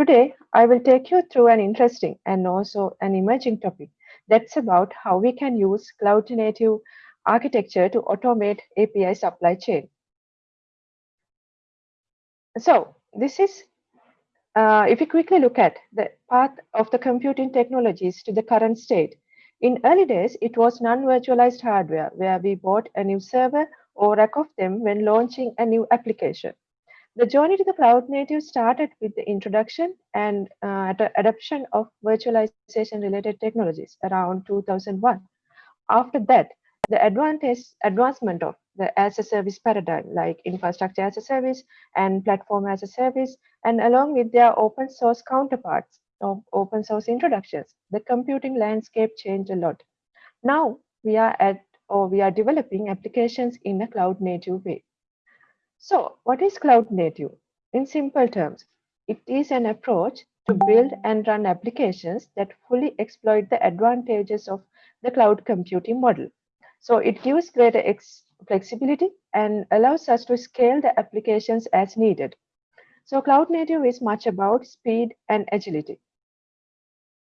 Today, I will take you through an interesting and also an emerging topic that's about how we can use cloud native architecture to automate API supply chain. So this is, uh, if you quickly look at the path of the computing technologies to the current state, in early days, it was non-virtualized hardware where we bought a new server or rack of them when launching a new application. The journey to the cloud native started with the introduction and uh, adoption of virtualization related technologies around 2001. After that, the advantage, advancement of the as a service paradigm like infrastructure as a service and platform as a service and along with their open source counterparts of open source introductions the computing landscape changed a lot now we are at or we are developing applications in a cloud native way so what is cloud native in simple terms it is an approach to build and run applications that fully exploit the advantages of the cloud computing model so it gives greater flexibility and allows us to scale the applications as needed. So cloud native is much about speed and agility.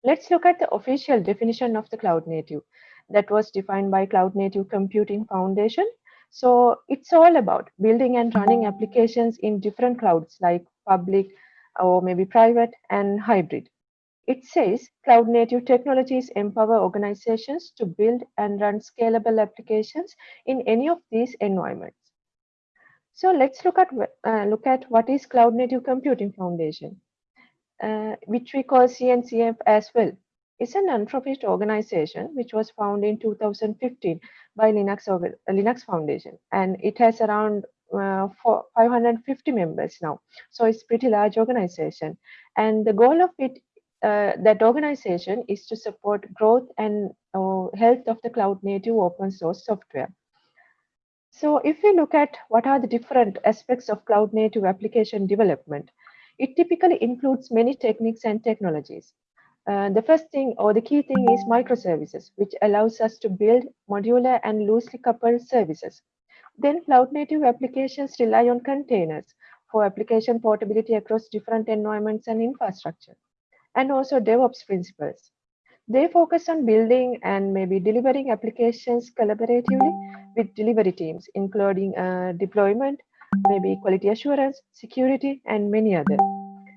Let's look at the official definition of the cloud native that was defined by Cloud Native Computing Foundation. So it's all about building and running applications in different clouds like public or maybe private and hybrid. It says cloud native technologies empower organizations to build and run scalable applications in any of these environments. So let's look at uh, look at what is Cloud Native Computing Foundation, uh, which we call CNCF as well. It's a non-profit organization which was founded in 2015 by Linux, Linux Foundation, and it has around uh, 550 members now. So it's pretty large organization, and the goal of it uh, that organization is to support growth and uh, health of the cloud native open source software. So if we look at what are the different aspects of cloud native application development, it typically includes many techniques and technologies. Uh, the first thing or the key thing is microservices, which allows us to build modular and loosely coupled services. Then cloud native applications rely on containers for application portability across different environments and infrastructure and also DevOps principles. They focus on building and maybe delivering applications collaboratively with delivery teams, including uh, deployment, maybe quality assurance, security, and many other.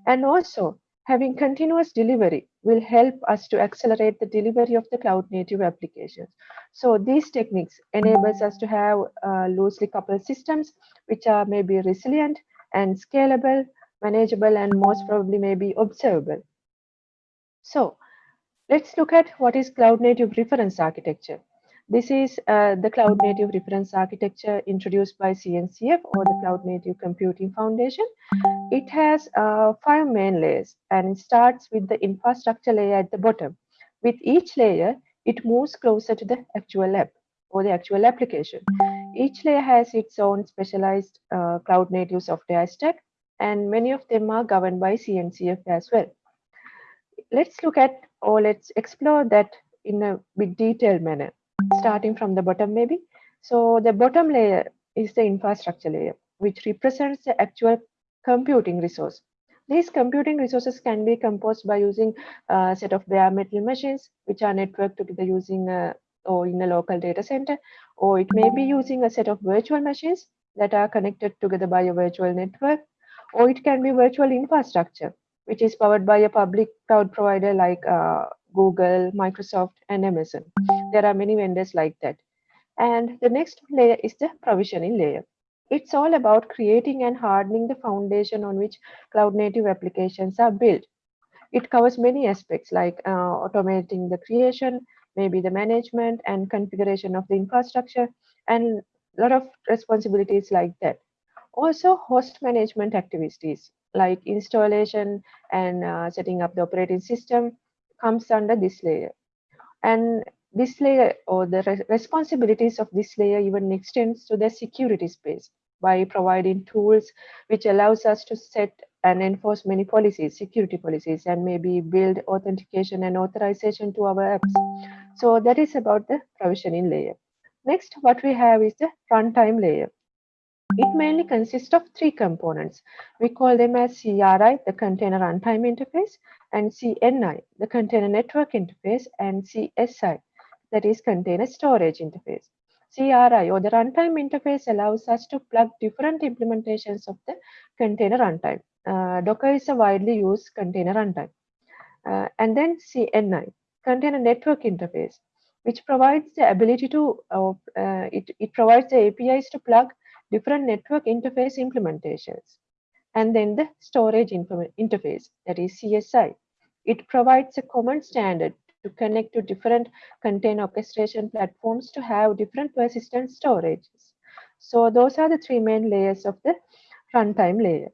And also, having continuous delivery will help us to accelerate the delivery of the cloud native applications. So these techniques enables us to have uh, loosely coupled systems, which are maybe resilient and scalable, manageable, and most probably maybe observable. So let's look at what is cloud native reference architecture. This is uh, the cloud native reference architecture introduced by CNCF or the Cloud Native Computing Foundation. It has uh, five main layers and it starts with the infrastructure layer at the bottom. With each layer, it moves closer to the actual app or the actual application. Each layer has its own specialized uh, cloud native software stack and many of them are governed by CNCF as well let's look at or let's explore that in a bit detailed manner, starting from the bottom maybe. So the bottom layer is the infrastructure layer, which represents the actual computing resource. These computing resources can be composed by using a set of bare metal machines, which are networked together using a, or in a local data center, or it may be using a set of virtual machines that are connected together by a virtual network, or it can be virtual infrastructure, which is powered by a public cloud provider like uh, Google, Microsoft, and Amazon. There are many vendors like that. And the next layer is the provisioning layer. It's all about creating and hardening the foundation on which cloud native applications are built. It covers many aspects like uh, automating the creation, maybe the management and configuration of the infrastructure, and a lot of responsibilities like that. Also, host management activities like installation and uh, setting up the operating system comes under this layer. And this layer or the re responsibilities of this layer even extends to the security space by providing tools which allows us to set and enforce many policies, security policies, and maybe build authentication and authorization to our apps. So that is about the provisioning layer. Next, what we have is the runtime layer. It mainly consists of three components. We call them as CRI, the Container Runtime Interface, and CNI, the Container Network Interface, and CSI, that is Container Storage Interface. CRI or the runtime interface allows us to plug different implementations of the container runtime. Uh, Docker is a widely used container runtime. Uh, and then CNI, Container Network Interface, which provides the ability to, uh, uh it, it provides the APIs to plug different network interface implementations. And then the storage interface, that is CSI. It provides a common standard to connect to different container orchestration platforms to have different persistent storages. So those are the three main layers of the runtime layer.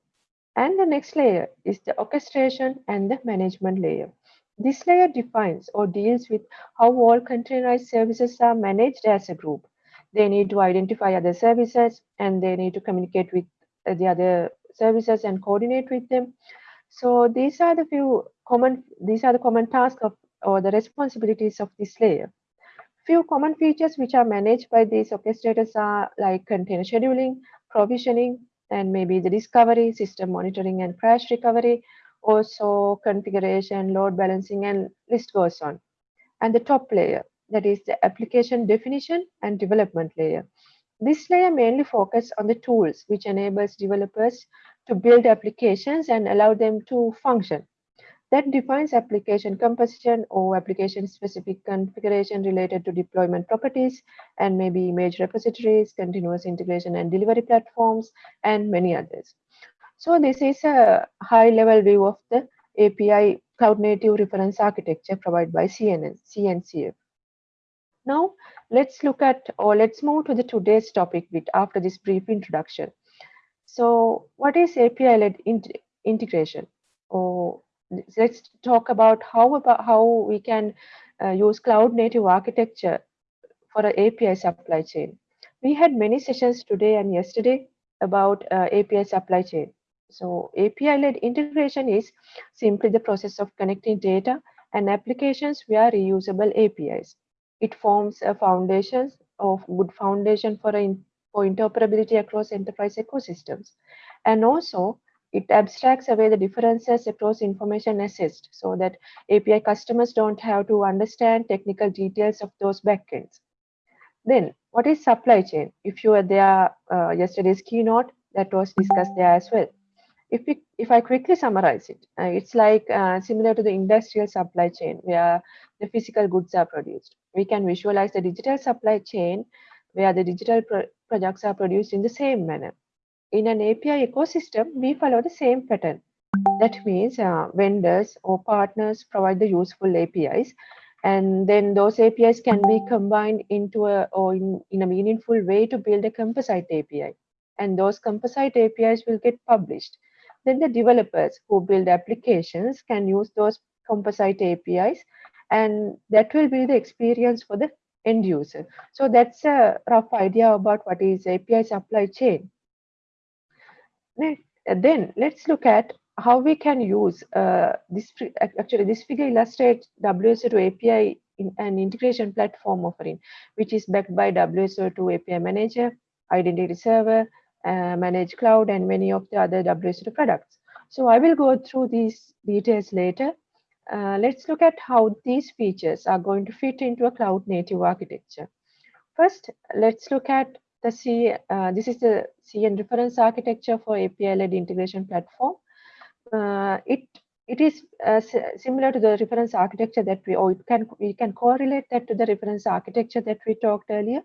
And the next layer is the orchestration and the management layer. This layer defines or deals with how all containerized services are managed as a group. They need to identify other services and they need to communicate with the other services and coordinate with them. So these are the few common, these are the common tasks of or the responsibilities of this layer. Few common features which are managed by these orchestrators are like container scheduling, provisioning, and maybe the discovery, system monitoring and crash recovery, also configuration, load balancing, and list goes on. And the top layer, that is the application definition and development layer. This layer mainly focuses on the tools which enables developers to build applications and allow them to function that defines application composition or application specific configuration related to deployment properties and maybe image repositories, continuous integration and delivery platforms, and many others. So this is a high level view of the API cloud native reference architecture provided by CNN, CNCF. Now let's look at or let's move to the today's topic bit after this brief introduction. So what is API-led integration or let's talk about how about how we can uh, use cloud native architecture for an API supply chain. We had many sessions today and yesterday about uh, API supply chain. So API-led integration is simply the process of connecting data and applications via reusable APIs. It forms a foundation of good foundation for, a, for interoperability across enterprise ecosystems. And also it abstracts away the differences across information assist so that API customers don't have to understand technical details of those backends. Then what is supply chain? If you were there uh, yesterday's keynote, that was discussed there as well. If, we, if I quickly summarize it, uh, it's like uh, similar to the industrial supply chain where the physical goods are produced. We can visualize the digital supply chain where the digital pro products are produced in the same manner in an API ecosystem, we follow the same pattern. That means uh, vendors or partners provide the useful APIs, and then those APIs can be combined into a or in, in a meaningful way to build a composite API. And those composite APIs will get published. Then the developers who build applications can use those composite APIs, and that will be the experience for the end user. So that's a rough idea about what is API supply chain. Then let's look at how we can use uh, this. Actually, this figure illustrates WSO2 API in an integration platform offering, which is backed by WSO2 API Manager, Identity Server, uh, Managed Cloud, and many of the other WSO2 products. So I will go through these details later. Uh, let's look at how these features are going to fit into a cloud native architecture. First, let's look at the C, uh, this is the CN reference architecture for API-led integration platform. Uh, it it is uh, similar to the reference architecture that we or it can we can correlate that to the reference architecture that we talked earlier.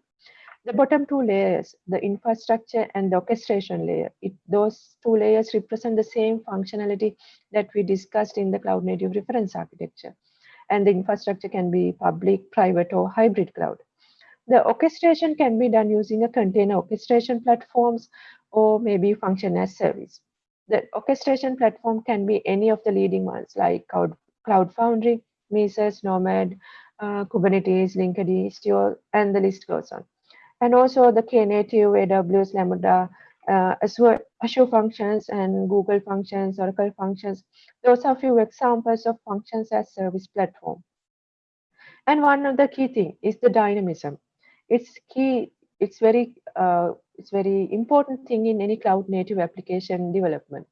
The bottom two layers, the infrastructure and the orchestration layer, it, those two layers represent the same functionality that we discussed in the cloud native reference architecture. And the infrastructure can be public, private, or hybrid cloud. The orchestration can be done using a container orchestration platforms or maybe function as service. The orchestration platform can be any of the leading ones like Cloud, Cloud Foundry, Mesos, Nomad, uh, Kubernetes, Linkerd, Istio, and the list goes on. And also the Knative, AWS, Lambda, uh, Azure, Azure functions and Google functions, Oracle functions. Those are few examples of functions as service platform. And one of the key thing is the dynamism it's key it's very uh, It's very important thing in any cloud native application development.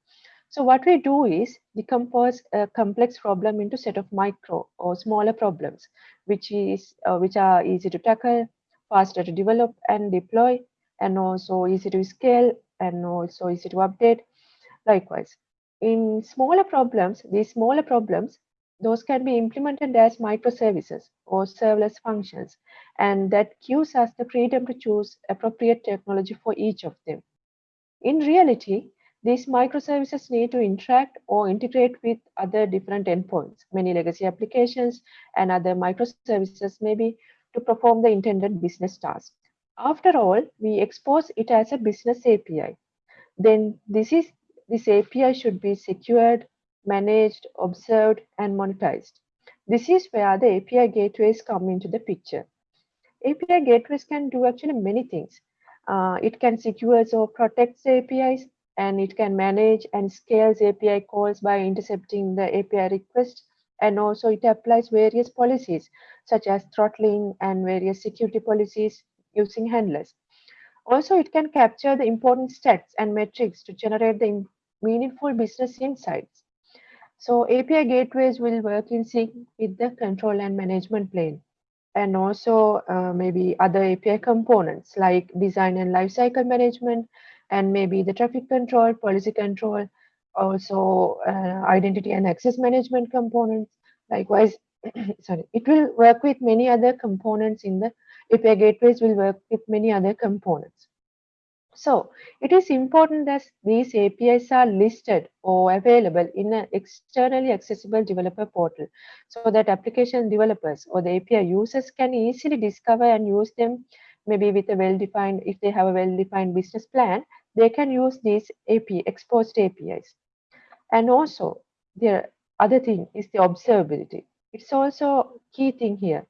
So what we do is decompose a complex problem into set of micro or smaller problems, which is uh, which are easy to tackle, faster to develop and deploy, and also easy to scale and also easy to update. Likewise, in smaller problems, these smaller problems, those can be implemented as microservices or serverless functions, and that gives us the freedom to choose appropriate technology for each of them. In reality, these microservices need to interact or integrate with other different endpoints, many legacy applications and other microservices maybe to perform the intended business task. After all, we expose it as a business API. Then this is this API should be secured, managed, observed, and monetized. This is where the API gateways come into the picture. API gateways can do actually many things. Uh, it can secure or protect the APIs, and it can manage and scales API calls by intercepting the API request. And also it applies various policies such as throttling and various security policies using handlers. Also, it can capture the important stats and metrics to generate the meaningful business insights. So API gateways will work in sync with the control and management plane and also uh, maybe other API components like design and lifecycle management and maybe the traffic control, policy control, also uh, identity and access management components. Likewise, sorry, it will work with many other components in the API gateways will work with many other components. So it is important that these APIs are listed or available in an externally accessible developer portal so that application developers or the API users can easily discover and use them maybe with a well-defined, if they have a well-defined business plan, they can use these AP, exposed APIs. And also, the other thing is the observability. It's also key thing here.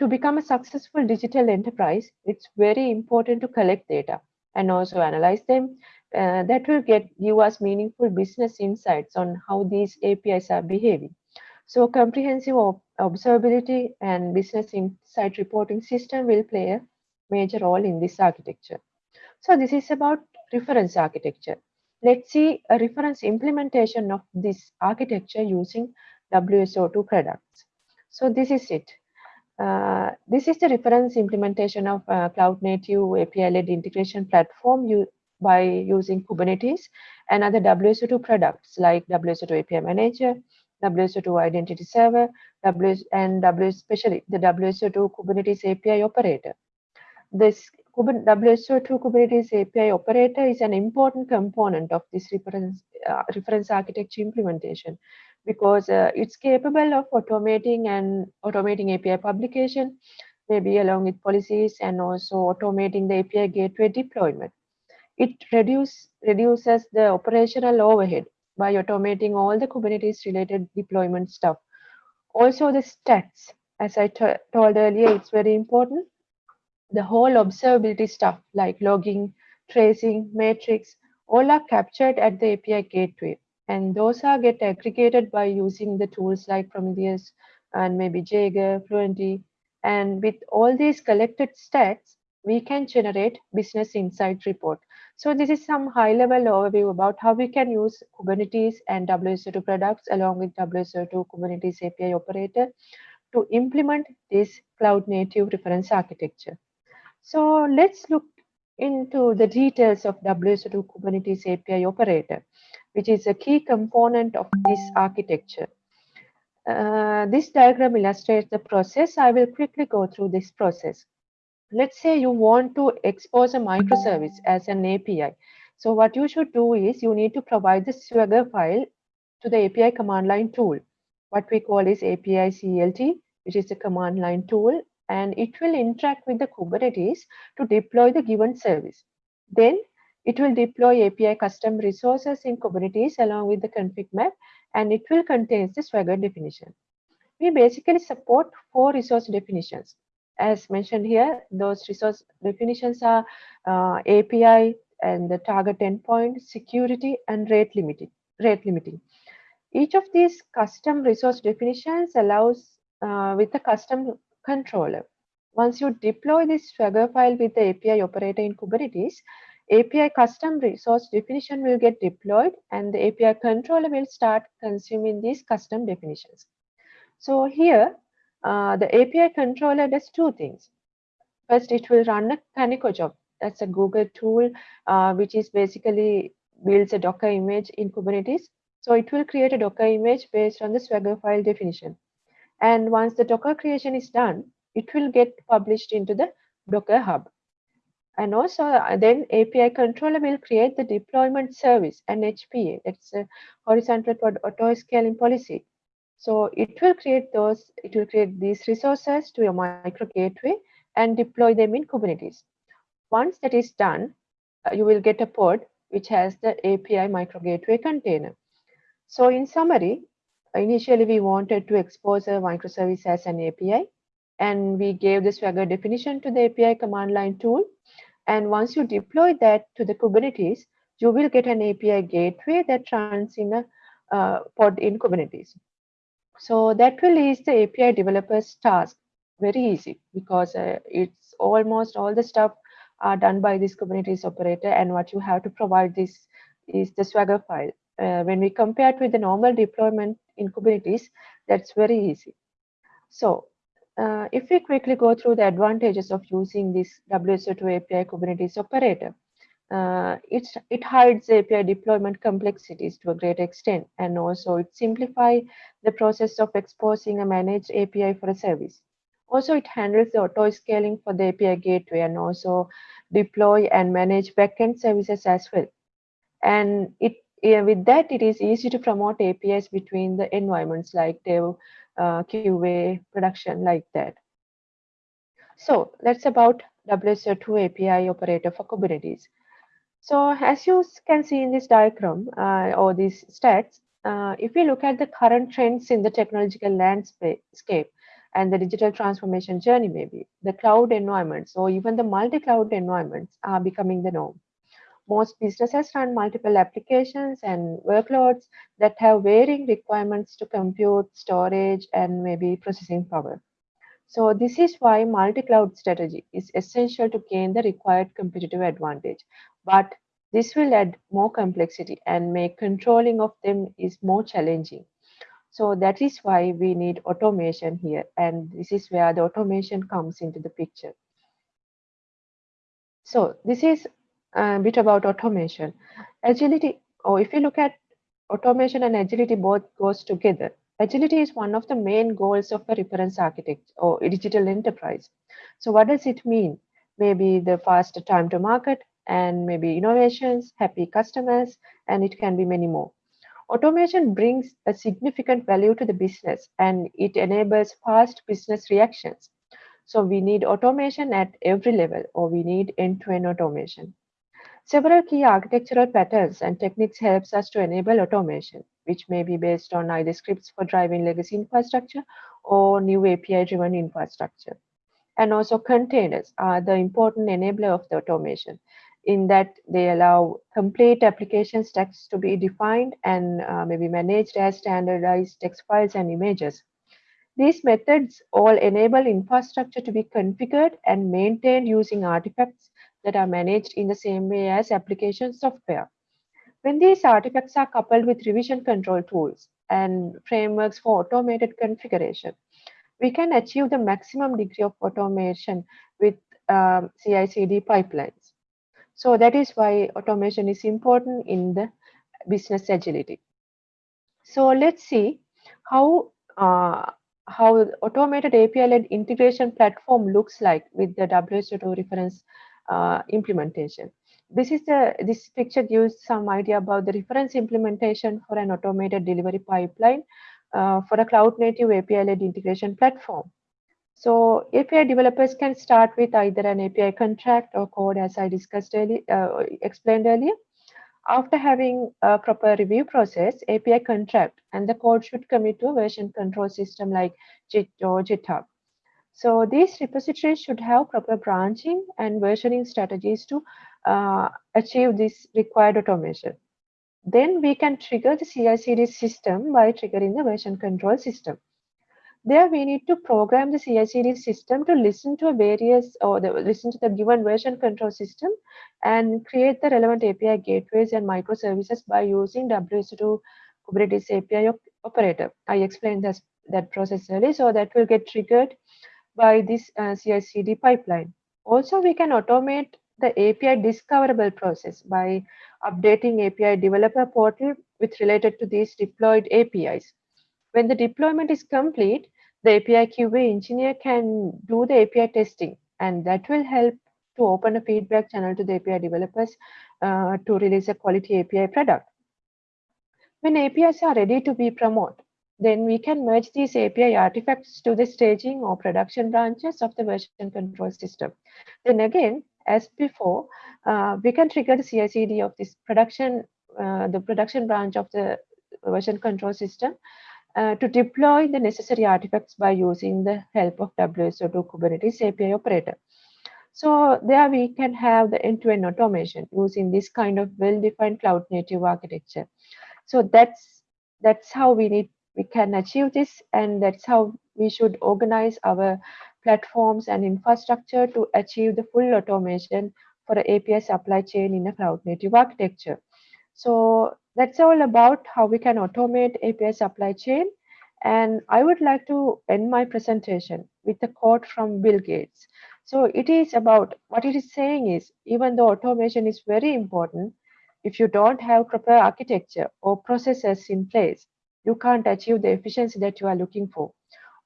To become a successful digital enterprise, it's very important to collect data and also analyze them. Uh, that will get give us meaningful business insights on how these APIs are behaving. So comprehensive observability and business insight reporting system will play a major role in this architecture. So this is about reference architecture. Let's see a reference implementation of this architecture using WSO2 products. So this is it. Uh, this is the reference implementation of uh, cloud native API-led integration platform by using Kubernetes and other WSO2 products like WSO2 API Manager, WSO2 Identity Server, WS, and W, especially the WSO2 Kubernetes API Operator. This WSO2 Kubernetes API operator is an important component of this reference, uh, reference architecture implementation because uh, it's capable of automating and automating API publication, maybe along with policies and also automating the API gateway deployment. It reduce, reduces the operational overhead by automating all the Kubernetes related deployment stuff. Also the stats, as I told earlier, it's very important the whole observability stuff like logging, tracing, metrics, all are captured at the API gateway. And those are get aggregated by using the tools like Prometheus and maybe Jaeger, Fluentd. And with all these collected stats, we can generate business insight report. So this is some high level overview about how we can use Kubernetes and WSO2 products along with WSO2 Kubernetes API operator to implement this cloud native reference architecture. So let's look into the details of WSO2 Kubernetes API operator, which is a key component of this architecture. Uh, this diagram illustrates the process. I will quickly go through this process. Let's say you want to expose a microservice as an API. So what you should do is you need to provide the Swagger file to the API command line tool. What we call is API CLT, which is the command line tool and it will interact with the Kubernetes to deploy the given service. Then it will deploy API custom resources in Kubernetes along with the config map, and it will contain the Swagger definition. We basically support four resource definitions. As mentioned here, those resource definitions are uh, API and the target endpoint, security, and rate limiting. Rate limiting. Each of these custom resource definitions allows uh, with the custom controller. Once you deploy this Swagger file with the API operator in Kubernetes, API custom resource definition will get deployed and the API controller will start consuming these custom definitions. So here, uh, the API controller does two things. First, it will run a Kaniko job. That's a Google tool, uh, which is basically builds a Docker image in Kubernetes. So it will create a Docker image based on the Swagger file definition. And once the Docker creation is done, it will get published into the Docker Hub. And also uh, then API controller will create the deployment service and HPA, that's a horizontal pod auto scaling policy. So it will create those, it will create these resources to your micro gateway and deploy them in Kubernetes. Once that is done, uh, you will get a pod which has the API micro gateway container. So in summary, initially we wanted to expose a microservice as an API and we gave the Swagger definition to the API command line tool and once you deploy that to the Kubernetes, you will get an API gateway that runs in a uh, pod in Kubernetes. So that will ease the API developer's task very easy because uh, it's almost all the stuff are done by this Kubernetes operator and what you have to provide this is the Swagger file. Uh, when we compare it with the normal deployment in Kubernetes, that's very easy. So uh, if we quickly go through the advantages of using this WSO2 API Kubernetes operator, uh, it hides API deployment complexities to a great extent, and also it simplifies the process of exposing a managed API for a service. Also, it handles the auto scaling for the API gateway and also deploy and manage backend services as well. And it yeah, with that, it is easy to promote APIs between the environments like dev, uh, QA, production like that. So that's about WSO2 API operator for Kubernetes. So as you can see in this diagram uh, or these stats, uh, if we look at the current trends in the technological landscape and the digital transformation journey, maybe the cloud environments or even the multi-cloud environments are becoming the norm. Most businesses run multiple applications and workloads that have varying requirements to compute, storage, and maybe processing power. So this is why multi-cloud strategy is essential to gain the required competitive advantage. But this will add more complexity and make controlling of them is more challenging. So that is why we need automation here. And this is where the automation comes into the picture. So this is a bit about automation. Agility, or if you look at automation and agility both goes together. Agility is one of the main goals of a reference architect or digital enterprise. So what does it mean? Maybe the faster time to market and maybe innovations, happy customers, and it can be many more. Automation brings a significant value to the business and it enables fast business reactions. So we need automation at every level or we need end-to-end -end automation. Several key architectural patterns and techniques helps us to enable automation, which may be based on either scripts for driving legacy infrastructure or new API-driven infrastructure. And also containers are the important enabler of the automation in that they allow complete application stacks to be defined and uh, maybe managed as standardized text files and images. These methods all enable infrastructure to be configured and maintained using artifacts that are managed in the same way as application software. When these artifacts are coupled with revision control tools and frameworks for automated configuration, we can achieve the maximum degree of automation with um, CI/CD pipelines. So that is why automation is important in the business agility. So let's see how uh, how automated API-led integration platform looks like with the WSO2 reference uh, implementation. This is the this picture gives some idea about the reference implementation for an automated delivery pipeline uh, for a cloud native API-led integration platform. So API developers can start with either an API contract or code as I discussed earlier, uh, explained earlier. After having a proper review process, API contract and the code should commit to a version control system like Git or GitHub. So these repositories should have proper branching and versioning strategies to uh, achieve this required automation. Then we can trigger the CI/CD system by triggering the version control system. there we need to program the CI/CD system to listen to various or the, listen to the given version control system and create the relevant API gateways and microservices by using WSO2 Kubernetes API operator. I explained this, that process earlier, so that will get triggered by this uh, CI/CD pipeline. Also, we can automate the API discoverable process by updating API developer portal with related to these deployed APIs. When the deployment is complete, the API QA engineer can do the API testing, and that will help to open a feedback channel to the API developers uh, to release a quality API product. When APIs are ready to be promoted, then we can merge these API artifacts to the staging or production branches of the version control system. Then again, as before, uh, we can trigger the CI/CD of this production, uh, the production branch of the version control system uh, to deploy the necessary artifacts by using the help of WSO2 Kubernetes API operator. So there we can have the end-to-end -end automation using this kind of well-defined cloud native architecture. So that's that's how we need we can achieve this and that's how we should organize our platforms and infrastructure to achieve the full automation for the API supply chain in a cloud native architecture. So that's all about how we can automate API supply chain. And I would like to end my presentation with a quote from Bill Gates. So it is about what it is saying is even though automation is very important, if you don't have proper architecture or processes in place, you can't achieve the efficiency that you are looking for.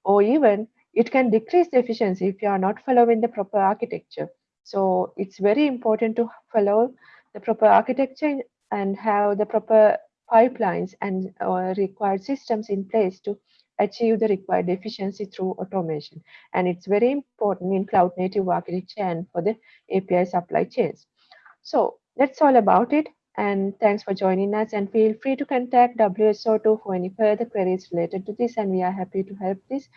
Or even it can decrease the efficiency if you are not following the proper architecture. So it's very important to follow the proper architecture and have the proper pipelines and uh, required systems in place to achieve the required efficiency through automation. And it's very important in cloud native architecture and for the API supply chains. So that's all about it. And thanks for joining us. And feel free to contact WSO2 for any further queries related to this. And we are happy to help this